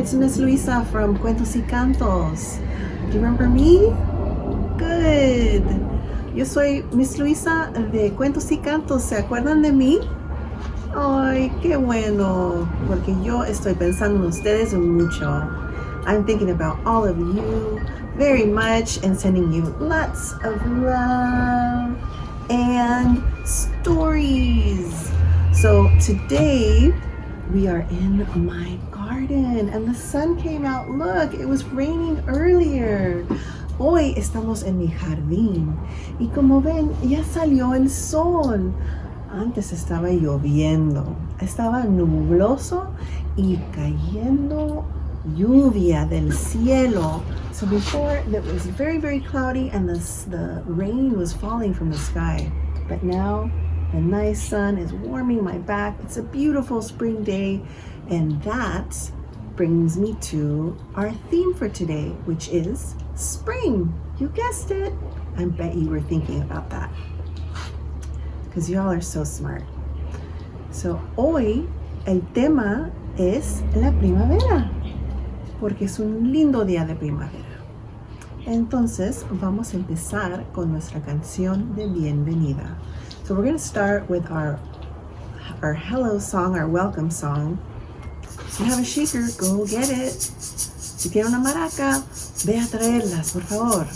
It's Miss Luisa from Cuentos y Cantos. Do you remember me? Good. Yo soy Miss Luisa de Cuentos y Cantos. ¿Se acuerdan de mí? Ay, qué bueno. Porque yo estoy pensando en ustedes mucho. I'm thinking about all of you very much and sending you lots of love and stories. So today we are in my garden and the sun came out. Look, it was raining earlier. Hoy estamos en mi jardín y como ven, ya salió el sol. Antes estaba lloviendo, estaba nubloso y cayendo lluvia del cielo. So before it was very, very cloudy and the, the rain was falling from the sky. But now the nice sun is warming my back. It's a beautiful spring day. And that brings me to our theme for today, which is spring. You guessed it. I bet you were thinking about that because y'all are so smart. So hoy el tema es la primavera porque es un lindo día de primavera. Entonces vamos a empezar con nuestra canción de bienvenida. So we're going to start with our our hello song, our welcome song. If you have a shaker, go get it. Si tiene una maraca, ve a traerlas, por favor.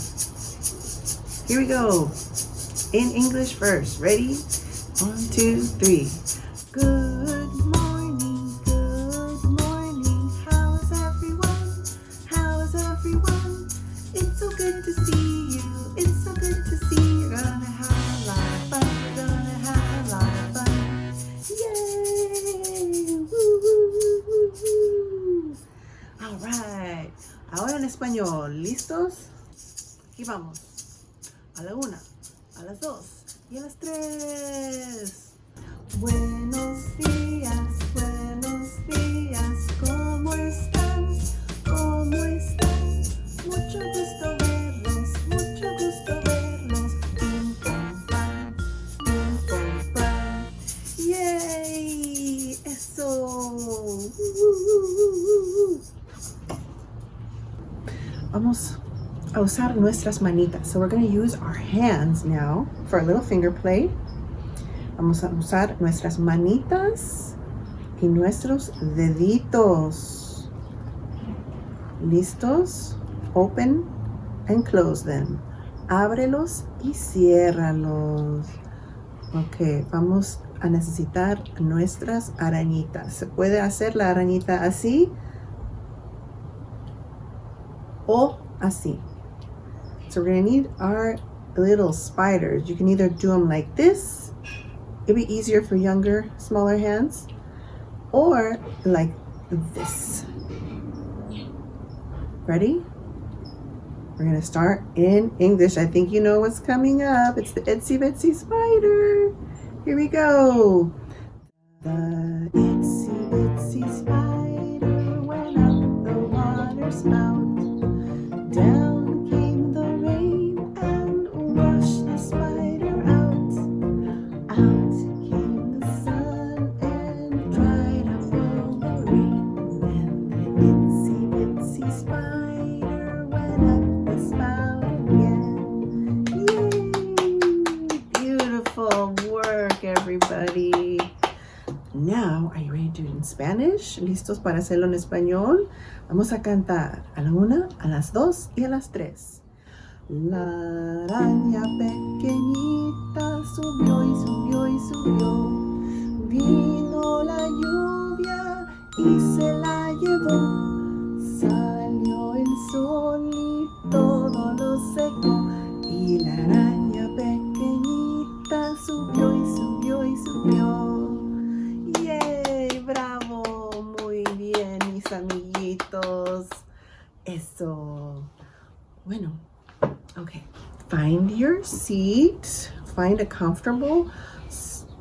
Here we go. In English first. Ready? One, two, three. Good Vamos. A la una, a las dos y a las tres. Buenos días, usar nuestras manitas. So we're going to use our hands now for a little finger play. Vamos a usar nuestras manitas y nuestros deditos. ¿Listos? Open and close them. Ábrelos y ciérralos. Ok, vamos a necesitar nuestras arañitas. ¿Se puede hacer la arañita así? O así. So we're gonna need our little spiders. You can either do them like this. It'd be easier for younger, smaller hands. Or like this. Ready? We're gonna start in English. I think you know what's coming up. It's the Itsy Bitsy Spider. Here we go. The itsy bitsy spider went up the water spout. Spanish? ¿Listos para hacerlo en español? Vamos a cantar a la una, a las dos y a las tres. La araña pequeñita subió y subió y subió. Vino la lluvia y se la llevó. Salió el sol y todo lo secó. Y la araña amiguitos. Eso. Bueno, okay. Find your seat. Find a comfortable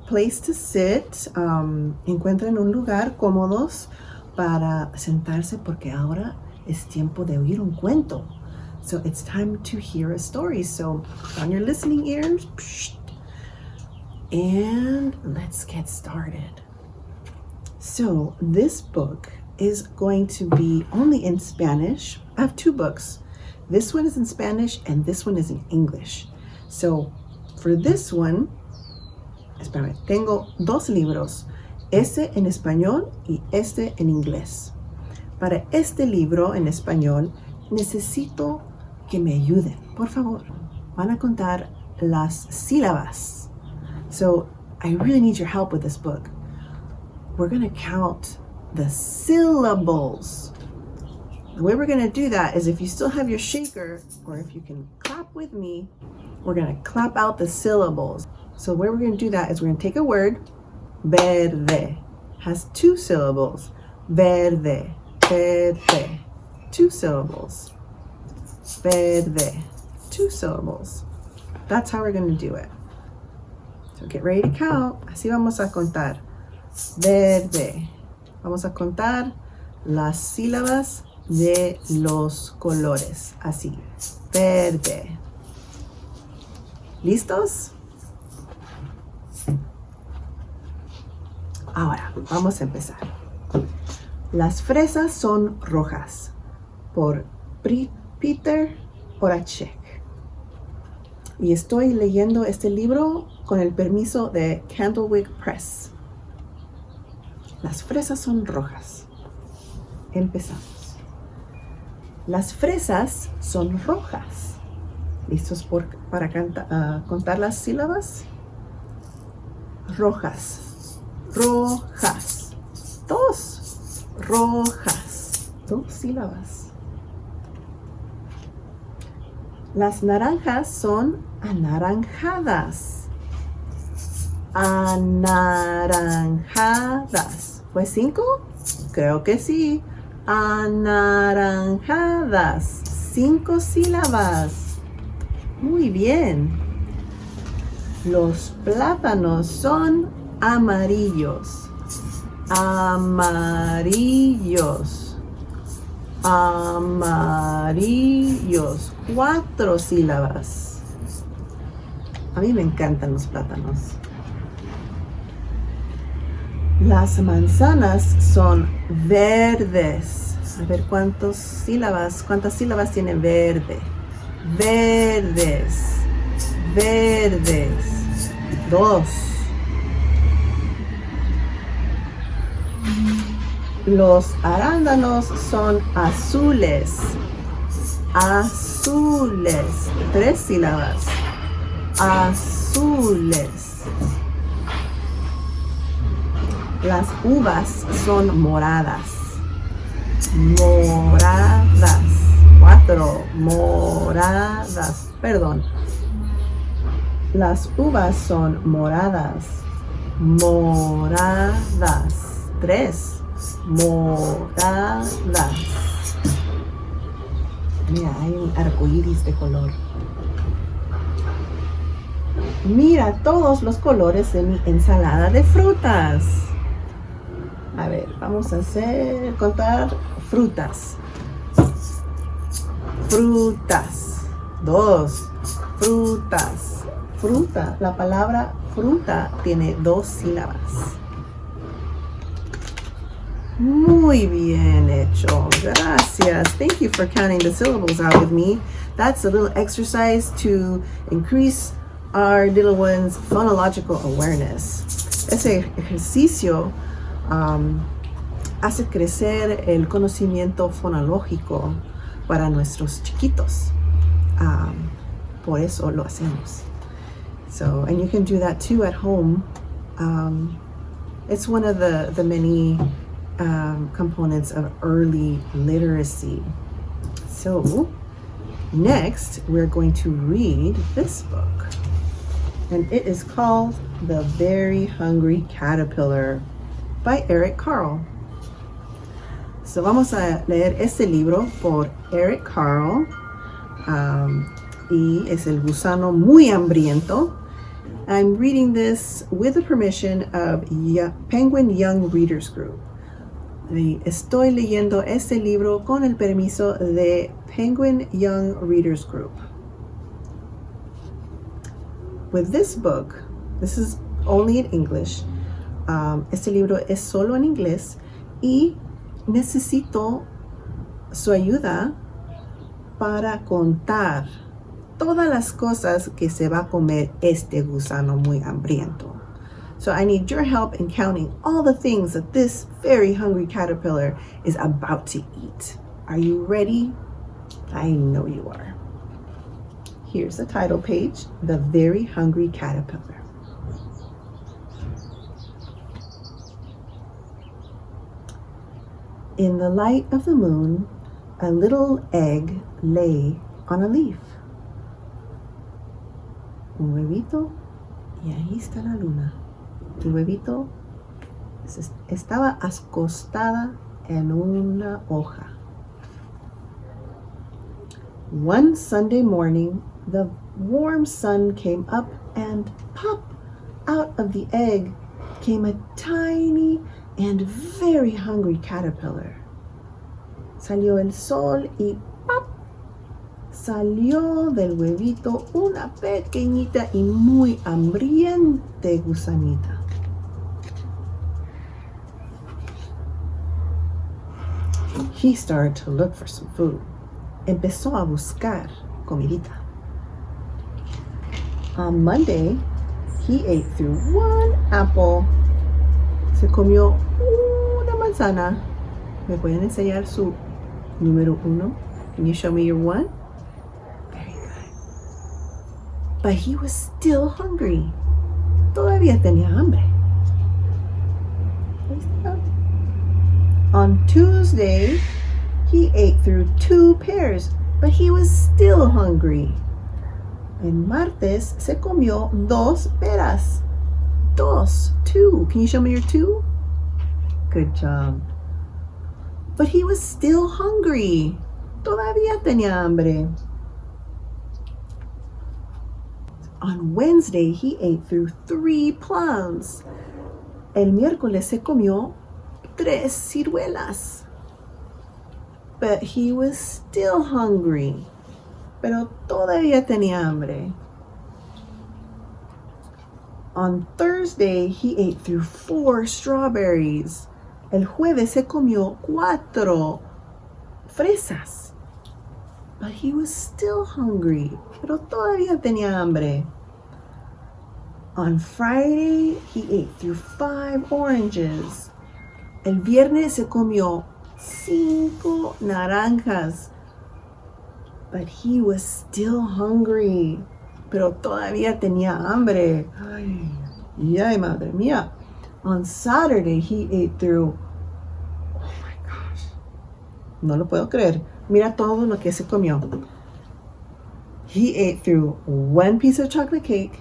place to sit. Um, encuentren un lugar cómodos para sentarse porque ahora es tiempo de oír un cuento. So it's time to hear a story. So on your listening ears. and let's get started. So, this book is going to be only in Spanish. I have two books. This one is in Spanish and this one is in English. So for this one, espérame, tengo dos libros, este en español y este en inglés. Para este libro en español, necesito que me ayuden, por favor. Van a contar las sílabas. So I really need your help with this book. We're going to count the syllables. The way we're going to do that is if you still have your shaker, or if you can clap with me, we're going to clap out the syllables. So the way we're going to do that is we're going to take a word, verde, has two syllables, verde, verde, two syllables, verde, two syllables. That's how we're going to do it. So get ready to count. Así vamos a contar. Verde. Vamos a contar las sílabas de los colores. Así. Verde. ¿Listos? Ahora, vamos a empezar. Las fresas son rojas. Por Peter Horacek. Y estoy leyendo este libro con el permiso de Candlewick Press. Las fresas son rojas. Empezamos. Las fresas son rojas. ¿Listos para ah, contar las sílabas? Rojas. Rojas. Dos. Rojas. Dos sílabas. Las naranjas son anaranjadas. Anaranjadas. ¿Fue cinco? Creo que sí. Anaranjadas. Cinco sílabas. Muy bien. Los plátanos son amarillos. Amarillos. Amarillos. Cuatro sílabas. A mí me encantan los plátanos. Las manzanas son verdes. A ver cuántas sílabas, cuántas sílabas tiene verde. Verdes. Verdes. Dos. Los arándanos son azules. Azules. Tres sílabas. Azules. Las uvas son moradas. Moradas. Cuatro. Moradas. Perdón. Las uvas son moradas. Moradas. Tres. Moradas. Mira, hay un arco iris de color. Mira todos los colores de mi ensalada de frutas. A ver, vamos a hacer, contar frutas. Frutas. Dos. Frutas. Fruta. La palabra fruta tiene dos sílabas. Muy bien hecho. Gracias. Thank you for counting the syllables out with me. That's a little exercise to increase our little one's phonological awareness. Ese ejercicio um, hace crecer el conocimiento fonológico para nuestros chiquitos. Um, por eso lo hacemos. So, and you can do that too at home. Um, it's one of the, the many um, components of early literacy. So, next we're going to read this book. And it is called The Very Hungry Caterpillar by Eric Carle. So vamos a leer este libro por Eric Carle um, y es el gusano muy hambriento. I'm reading this with the permission of Penguin Young Readers Group. Estoy leyendo este libro con el permiso de Penguin Young Readers Group. With this book, this is only in English, Um, este libro es solo en inglés y necesito su ayuda para contar todas las cosas que se va a comer este gusano muy hambriento. So I need your help in counting all the things that this very hungry caterpillar is about to eat. Are you ready? I know you are. Here's the title page, The Very Hungry Caterpillar. In the light of the moon, a little egg lay on a leaf. Un huevito y ahí está la luna. El huevito estaba acostada en una hoja. One Sunday morning, the warm sun came up and pop out of the egg came a tiny and very hungry caterpillar. Salió el sol y ¡pop! Salió del huevito una pequeñita y muy hambriente gusanita. He started to look for some food. Empezó a buscar comidita. On Monday, he ate through one apple. Se comió una manzana. ¿Me pueden enseñar su número uno? Can you show me your one? Very good. But he was still hungry. Todavía tenía hambre. On Tuesday, he ate through two pears, but he was still hungry. En martes se comió dos peras. Dos, two. Can you show me your two? Good job. But he was still hungry. Todavía tenía hambre. On Wednesday, he ate through three plums. El miércoles se comió tres ciruelas. But he was still hungry. Pero todavía tenía hambre. On Thursday, he ate through four strawberries. El jueves se comió cuatro fresas. But he was still hungry. Pero todavía tenía hambre. On Friday, he ate through five oranges. El viernes se comió cinco naranjas. But he was still hungry. Pero todavía tenía hambre. Ay, ay, madre mía. On Saturday, he ate through oh No lo puedo creer. Mira todo lo que se comió. He ate through one piece of chocolate cake,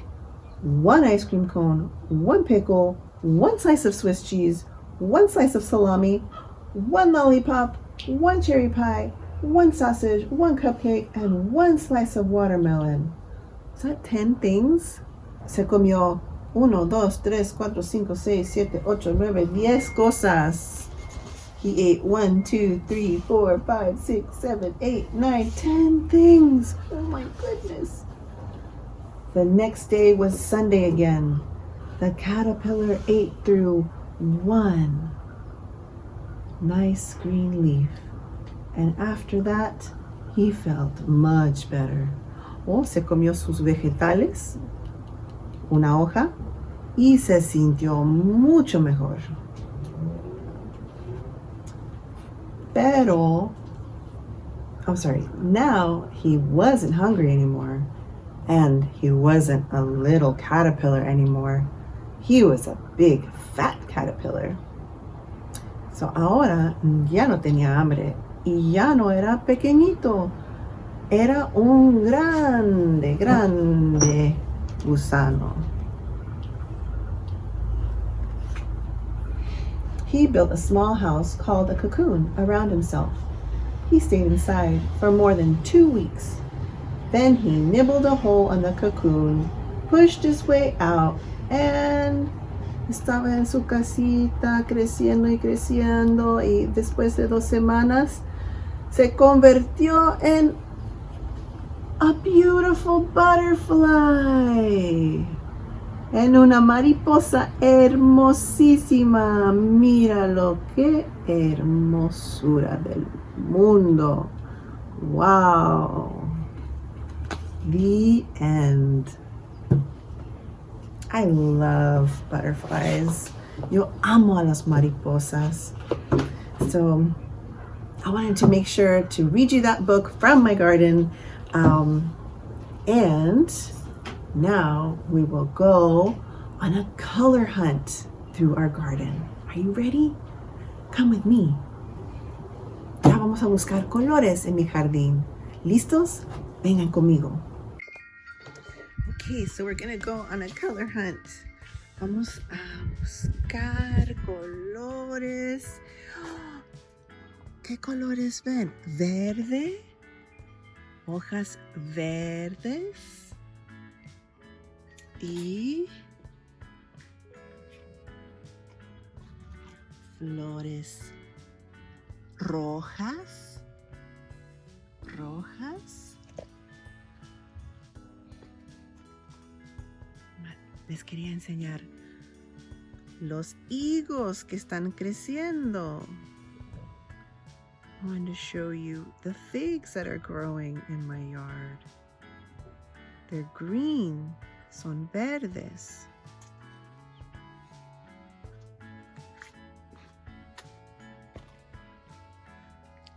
one ice cream cone, one pickle, one slice of Swiss cheese, one slice of salami, one lollipop, one cherry pie, one sausage, one cupcake, and one slice of watermelon. Is that 10 things? Se comió 1, 2, 3, 4, 5, 6, 7, 8, 9, 10 cosas. He ate one, two, three, four, five, six, seven, eight, nine, ten things. Oh my goodness. The next day was Sunday again. The caterpillar ate through one nice green leaf. And after that, he felt much better. Oh, se comió sus vegetales, una hoja, y se sintió mucho mejor. Pero, I'm sorry, now he wasn't hungry anymore. And he wasn't a little caterpillar anymore. He was a big fat caterpillar. So ahora ya no tenía hambre y ya no era pequeñito. Era un grande, grande gusano. He built a small house called a cocoon around himself. He stayed inside for more than two weeks. Then he nibbled a hole in the cocoon, pushed his way out, and estaba en su casita creciendo y creciendo y después de dos semanas se convirtió en a beautiful butterfly. en una mariposa hermosísima. Míralo, qué hermosura del mundo. Wow. The end. I love butterflies. Yo amo a las mariposas. So I wanted to make sure to read you that book from my garden. Um, and now we will go on a color hunt through our garden. Are you ready? Come with me. Ya vamos a buscar colores en mi jardín. ¿Listos? Vengan conmigo. Okay, so we're gonna go on a color hunt. Vamos a buscar colores. ¿Qué colores ven? Verde, hojas verdes y flores rojas, rojas. Les quería enseñar los higos que están creciendo. Wanted to show you the figs that are growing in my yard. They're green, son verdes.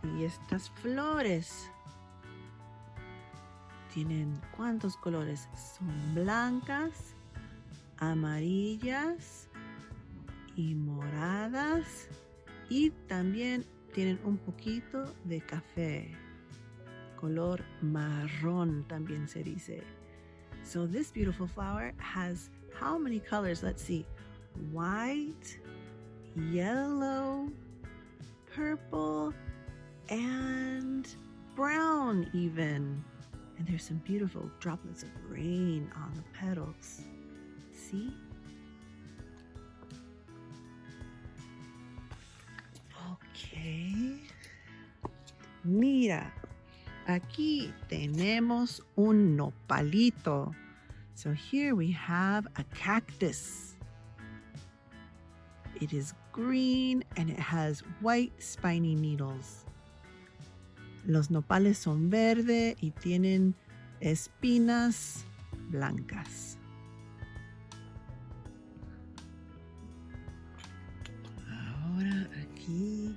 Y estas flores tienen cuántos colores? Son blancas, amarillas y moradas y también tienen un poquito de café. Color marrón también se dice. So this beautiful flower has how many colors? Let's see. White, yellow, purple, and brown even. And there's some beautiful droplets of rain on the petals. See? Mira, aquí tenemos un nopalito. So here we have a cactus. It is green and it has white spiny needles. Los nopales son verde y tienen espinas blancas. Ahora aquí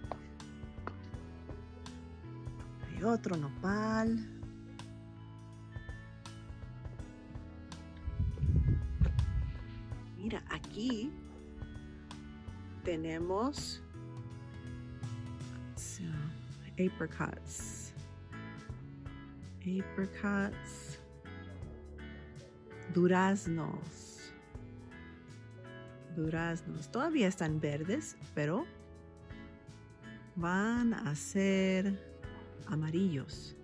otro nopal. Mira, aquí tenemos so, apricots. Apricots. Duraznos duraznos. Todavía están verdes, pero van a ser amarillos.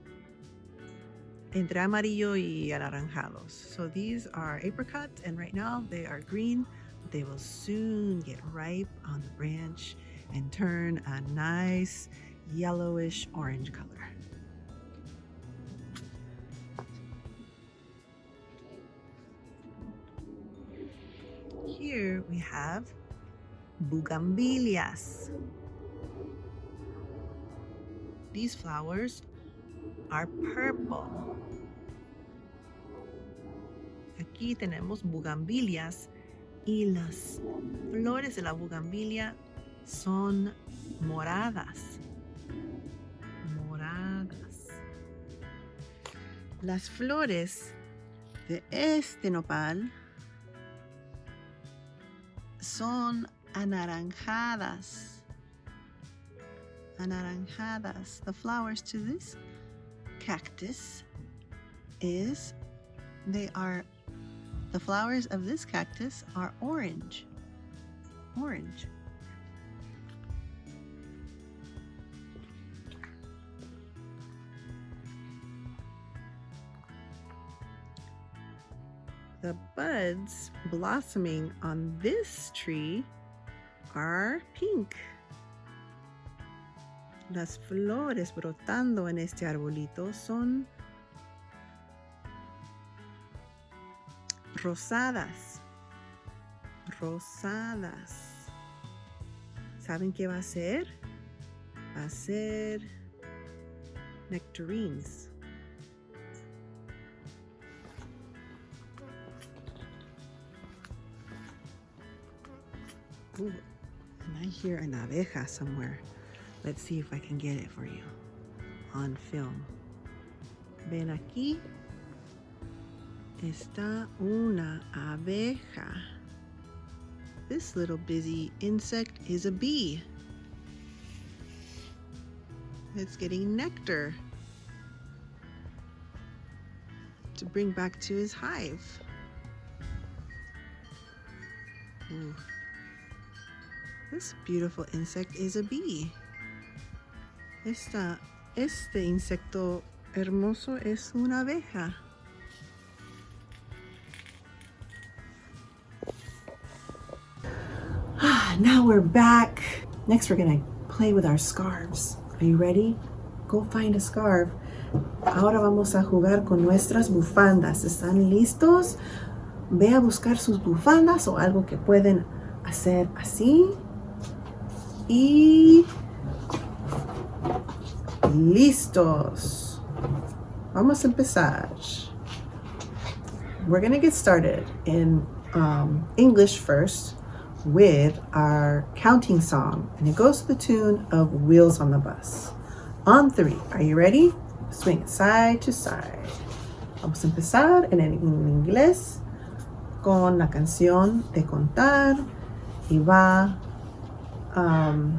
Entre amarillo y anaranjados. So these are apricots and right now they are green. They will soon get ripe on the branch and turn a nice yellowish orange color. here we have bugambilias. These flowers are purple. Aquí tenemos bugambilias y las flores de la bugambilia son moradas. Moradas. Las flores de este nopal son anaranjadas. Anaranjadas. The flowers to this cactus is they are the flowers of this cactus are orange. Orange. the buds blossoming on this tree are pink. Las flores brotando en este arbolito son rosadas. rosadas. ¿Saben qué va a ser? Va a ser nectarines. Ooh, and I hear an abeja somewhere. Let's see if I can get it for you on film. Ven aquí. Está una abeja. This little busy insect is a bee. It's getting nectar to bring back to his hive. Ooh. This beautiful insect is a bee. Esta, este insecto hermoso es una abeja. Ah, now we're back. Next we're gonna play with our scarves. Are you ready? Go find a scarf. Ahora vamos a jugar con nuestras bufandas. ¿Están listos? Ve a buscar sus bufandas o algo que pueden hacer así y listos. Vamos a empezar. We're gonna get started in um, English first with our counting song, and it goes to the tune of Wheels on the Bus. On three, are you ready? Swing side to side. Vamos a empezar en, en inglés con la canción de contar y va um,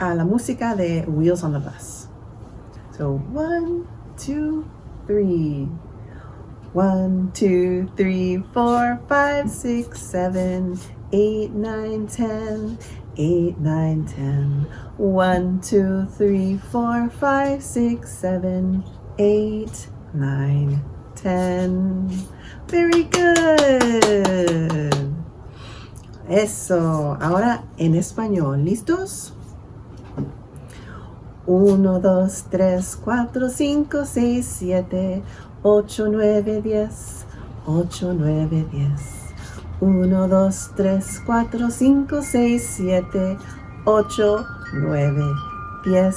a la música de Wheels on the Bus. So one, two, three. One, two, three, four, five, six, seven, eight, nine, ten. Eight, nine, ten. One, two, three, four, five, six, seven, eight, nine, ten. Very good. Eso. Ahora en español. ¿Listos? 1, 2, 3, 4, 5, 6, 7, 8, 9, 10. 8, 9, 10. 1, 2, 3, 4, 5, 6, 7, 8, 9, 10.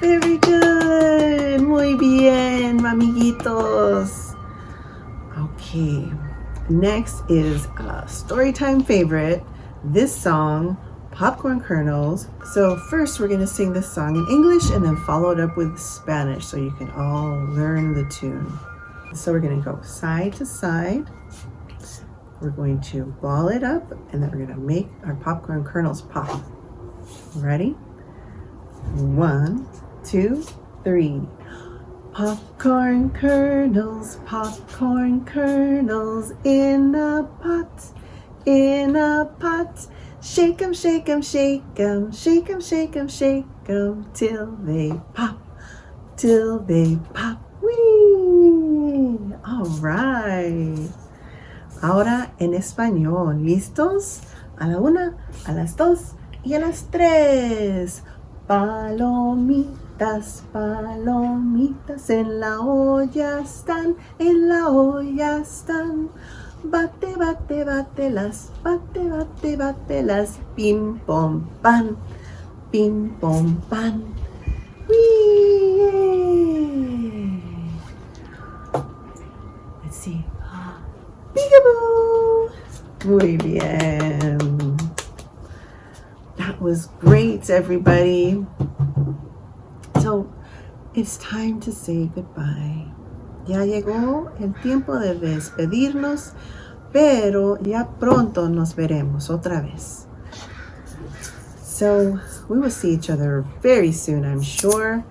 Very good. Muy bien, amiguitos. Okay. Next is a storytime favorite, this song, Popcorn Kernels. So first we're gonna sing this song in English and then follow it up with Spanish so you can all learn the tune. So we're gonna go side to side. We're going to ball it up and then we're gonna make our popcorn kernels pop. Ready? One, two, three. Popcorn kernels, popcorn kernels in a pot, in a pot. Shake 'em, shake 'em, shake 'em, shake 'em, shake 'em, shake 'em till they pop, till they pop. Whee! All right. Ahora en español. ¿Listos? A la una, a las dos y a las tres. Palomitas, palomitas en la olla están, en la olla están. Bate, bate, bate las, bate, bate, bate las, pim, pom, pan, pim, pom, pan. Whee! Let's see. Peekaboo! Muy bien. That was great, everybody. So, it's time to say goodbye. Ya llegó el tiempo de despedirnos, pero ya pronto nos veremos otra vez. So, we will see each other very soon, I'm sure.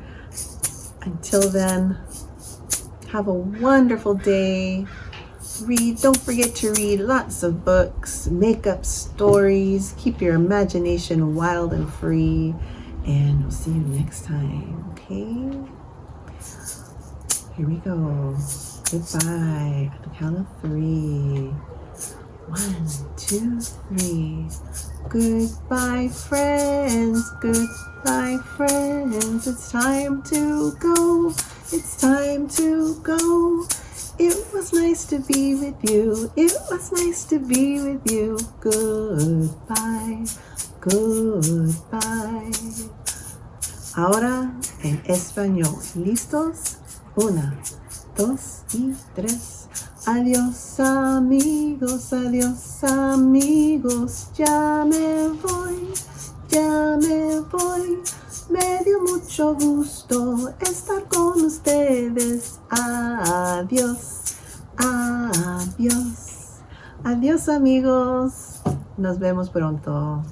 Until then, have a wonderful day. Read, don't forget to read lots of books, make up stories, keep your imagination wild and free, and we'll see you next time, okay? Here we go. Goodbye. At the count of three. One, two, three. Goodbye, friends. Goodbye, friends. It's time to go. It's time to go. It was nice to be with you. It was nice to be with you. Goodbye. Goodbye. Ahora en español. ¿Listos? Una, dos y tres. Adiós amigos, adiós amigos, ya me voy, ya me voy. Me dio mucho gusto estar con ustedes. Adiós, adiós. Adiós amigos. Nos vemos pronto.